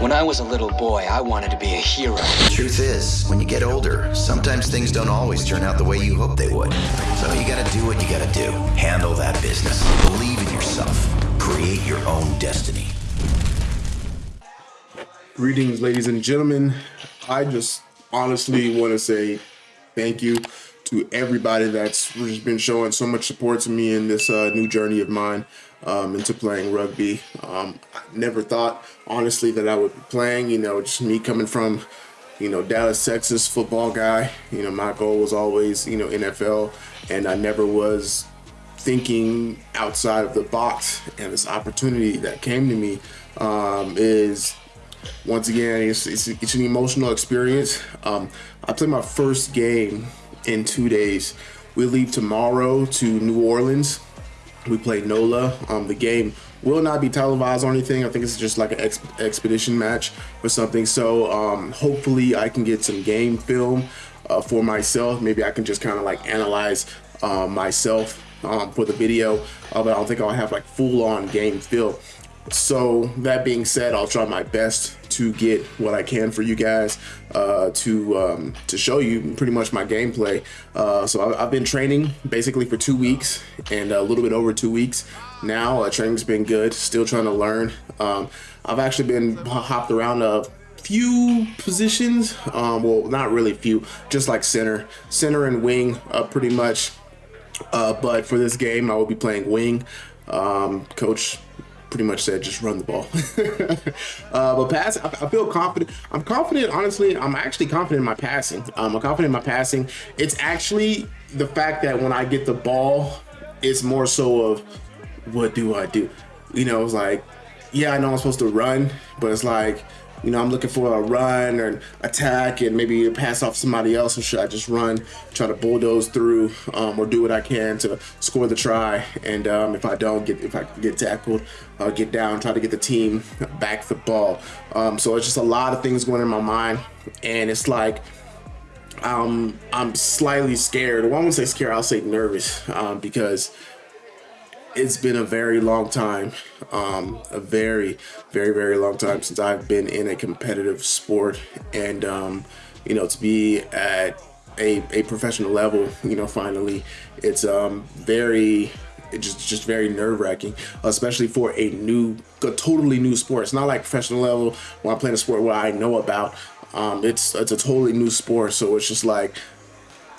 When I was a little boy, I wanted to be a hero. The truth is, when you get older, sometimes things don't always turn out the way you hope they would. So you gotta do what you gotta do. Handle that business. Believe in yourself. Create your own destiny. Greetings, ladies and gentlemen. I just honestly want to say thank you to everybody that's just been showing so much support to me in this uh, new journey of mine um, into playing rugby. Um, I never thought, honestly, that I would be playing. You know, just me coming from, you know, Dallas, Texas football guy. You know, my goal was always, you know, NFL, and I never was thinking outside of the box. And this opportunity that came to me um, is once again, it's, it's, it's an emotional experience. Um, I played my first game in two days. We leave tomorrow to New Orleans. We play NOLA. Um, the game will not be televised or anything. I think it's just like an ex expedition match or something. So um, hopefully I can get some game film uh, for myself. Maybe I can just kind of like analyze uh, myself um, for the video. Uh, but I don't think I'll have like full on game film. So that being said, I'll try my best to get what I can for you guys uh, to um, to show you pretty much my gameplay. Uh, so I, have been training basically for two weeks and a little bit over two weeks now. Uh, training's been good. Still trying to learn. Um, I've actually been hopped around a few positions. Um, well, not really few, just like center, center and wing, uh, pretty much. Uh, but for this game, I will be playing wing. Um, coach pretty much said just run the ball. uh, but pass, I, I, feel confident. I'm confident, honestly. I'm actually confident in my passing. Um, I'm confident in my passing. It's actually the fact that when I get the ball, it's more so of what do I do? You know, it's like, yeah, I know I'm supposed to run, but it's like, you know, I'm looking for a run or an attack and maybe pass off somebody else, or should I just run, try to bulldoze through, um, or do what I can to score the try? And um, if I don't get, if I get tackled, I'll get down, try to get the team back the ball. Um, so it's just a lot of things going in my mind, and it's like um, I'm slightly scared. Well, I won't say scared. I'll say nervous um, because it's been a very long time, um, a very, very, very long time since I've been in a competitive sport. And, um, you know, to be at a, a professional level, you know, finally, it's um, very, it's just, just very nerve wracking, especially for a new, a totally new sport. It's not like professional level when I'm playing a sport where I know about. Um, it's, it's a totally new sport. So it's just like,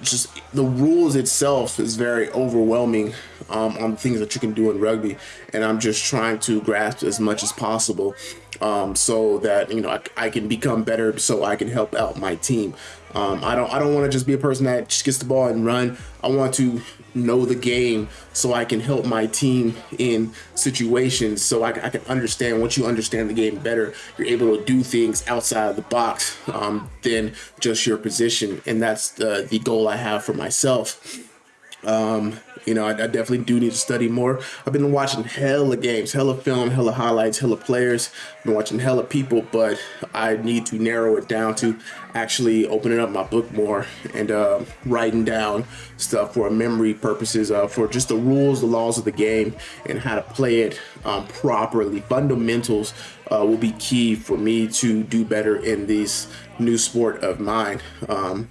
just the rules itself is very overwhelming um, on things that you can do in rugby. And I'm just trying to grasp as much as possible um, so that you know I, I, can become better so I can help out my team. Um, I don't I don't want to just be a person that just gets the ball and run. I want to know the game so I can help my team in situations so I, I, can understand once you understand the game better you're able to do things outside of the box um, than just your position. And that's the, the goal I have for myself um, you know, I, I, definitely do need to study more. I've been watching hella games, hella film, hella highlights, hella players. I've been watching hella people, but I need to narrow it down to actually opening up my book more and uh, writing down stuff for memory purposes, uh, for just the rules, the laws of the game, and how to play it um, properly. Fundamentals uh, will be key for me to do better in this new sport of mine. Um,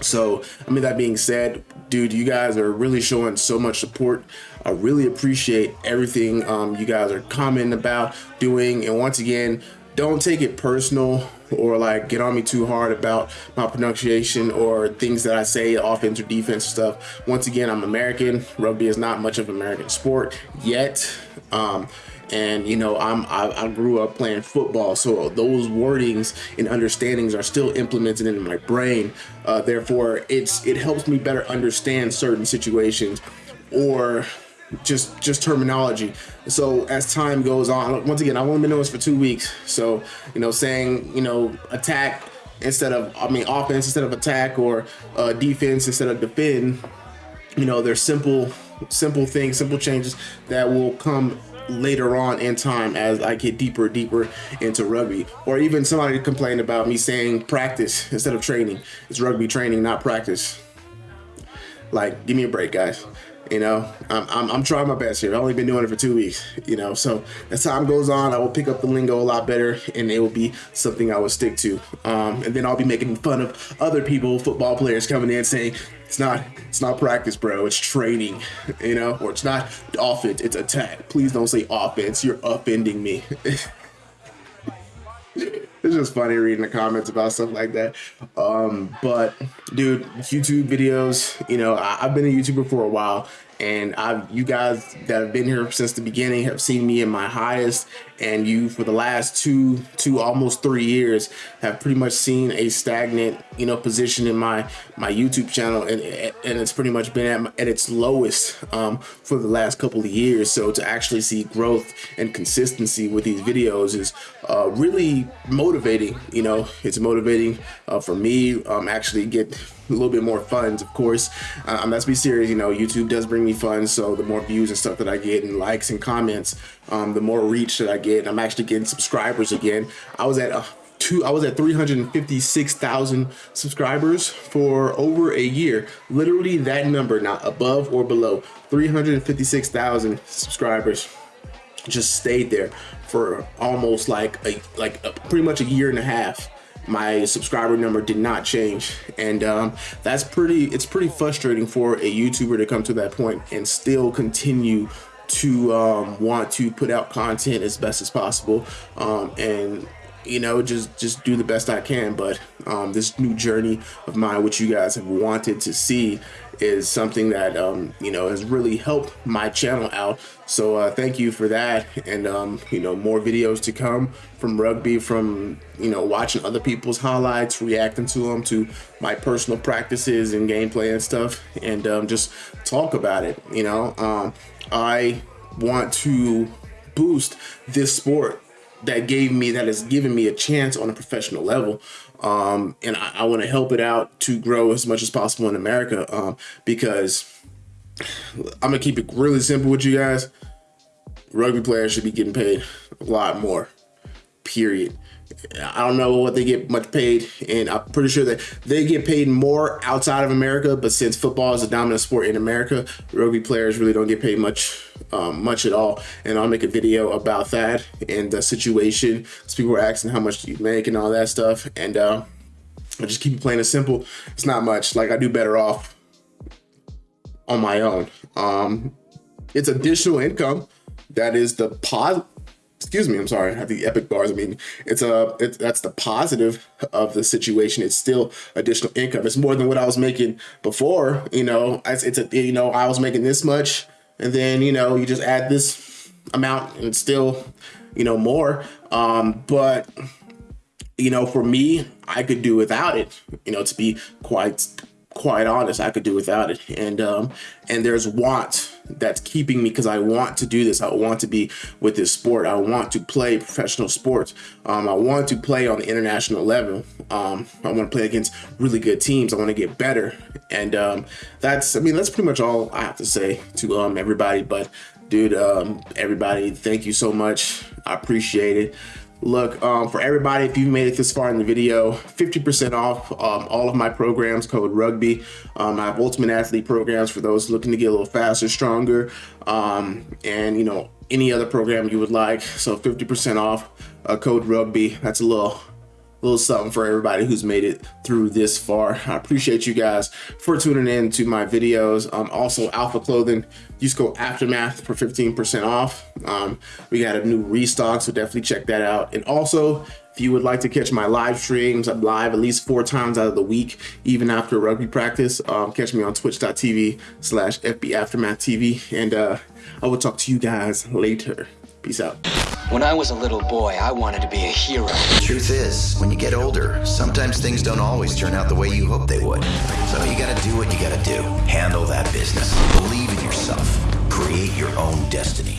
so, I mean, that being said, dude, you guys are really showing so much support. I really appreciate everything um, you guys are commenting about, doing. And once again, don't take it personal or like get on me too hard about my pronunciation or things that I say, offense or defense stuff. Once again, I'm American. Rugby is not much of an American sport yet. Um, and you know I'm I, I, grew up playing football so those wordings and understandings are still implemented in my brain uh, therefore it's it helps me better understand certain situations or just just terminology. So as time goes on once again I've only been doing this for two weeks. So you know saying you know attack instead of I mean offense instead of attack or uh, defense instead of defend you know there's simple simple things simple changes that will come later on in time as I get deeper deeper into rugby. Or even somebody complained about me saying practice instead of training. It's rugby training not practice. Like give me a break guys You know, I'm, I'm, I'm, trying my best here. I've only been doing it for two weeks, you know. So as time goes on, I will pick up the lingo a lot better and it will be something I will stick to. Um, and then I'll be making fun of other people, football players coming in saying, it's not it's not practice, bro. It's training, you know, or it's not offense, it's attack. Please don't say offense. You're offending me. it's just funny reading the comments about stuff like that. Um, but dude, YouTube videos, you know, I, have been a YouTuber for a while and I've you guys that have been here since the beginning have seen me in my highest. And you for the last two two almost three years have pretty much seen a stagnant you know position in my my YouTube channel. And and it's pretty much been at, at its lowest um, for the last couple of years. So to actually see growth and consistency with these videos is uh, really motivating you know. It's motivating uh, for me um, actually get a little bit more funds of course um, let's be serious you know YouTube does bring me funds so the more views and stuff that I get and likes and comments um, the more reach that I get. I'm actually getting subscribers again. I was at a two, I was at 356,000 subscribers for over a year. Literally that number, not above or below, 356,000 subscribers just stayed there for almost like a like a, pretty much a year and a half my subscriber number did not change. And um, that's pretty it's pretty frustrating for a youtuber to come to that point and still continue to um, want to put out content as best as possible um, and you know just just do the best I can. But um, this new journey of mine which you guys have wanted to see is something that um, you know has really helped my channel out. So uh, thank you for that. And um, you know more videos to come from rugby from you know watching other people's highlights reacting to them to my personal practices and gameplay and stuff and um, just talk about it you know? Um, I want to boost this sport that gave me that has given me a chance on a professional level um, and I, I want to help it out to grow as much as possible in America um, because I'm gonna keep it really simple with you guys rugby players should be getting paid a lot more period I don't know what they get much paid, and I'm pretty sure that they get paid more outside of America. But since football is a dominant sport in America, rugby players really don't get paid much, um, much at all. And I'll make a video about that and the situation. Because people were asking how much do you make and all that stuff, and uh, I just keep it plain and simple. It's not much. Like I do better off on my own. Um, it's additional income. That is the positive excuse me, I'm sorry, I have the epic bars. I mean, it's a, it, that's the positive of the situation. It's still additional income. It's more than what I was making before, you know, it's, it's a, you know, I was making this much and then, you know, you just add this amount and still, you know, more. Um, but, you know, for me, I could do without it, you know, to be quite, quite honest, I could do without it. And, um, and there's want that's keeping me because I want to do this. I want to be with this sport. I want to play professional sports. Um, I want to play on the international level. Um, I want to play against really good teams. I want to get better. And um, that's, I mean, that's pretty much all I have to say to um, everybody. But dude, um, everybody, thank you so much. I appreciate it. Look, um, for everybody, if you've made it this far in the video, 50% off um, all of my programs, code RUGBY. Um, I have Ultimate Athlete programs for those looking to get a little faster, stronger, um, and, you know, any other program you would like. So 50% off, uh, code RUGBY. That's a little little something for everybody who's made it through this far. I appreciate you guys for tuning in to my videos. Um, also, Alpha Clothing, use code Aftermath for 15% off. Um, we got a new restock, so definitely check that out. And also, if you would like to catch my live streams, I'm live at least four times out of the week, even after rugby practice. Um, catch me on twitch.tv slash FB Aftermath TV. And uh, I will talk to you guys later. Peace out. When I was a little boy, I wanted to be a hero. The Truth is, when you get older, sometimes things don't always turn out the way you hope they would. So you gotta do what you gotta do. Handle that business. Believe in yourself. Create your own destiny.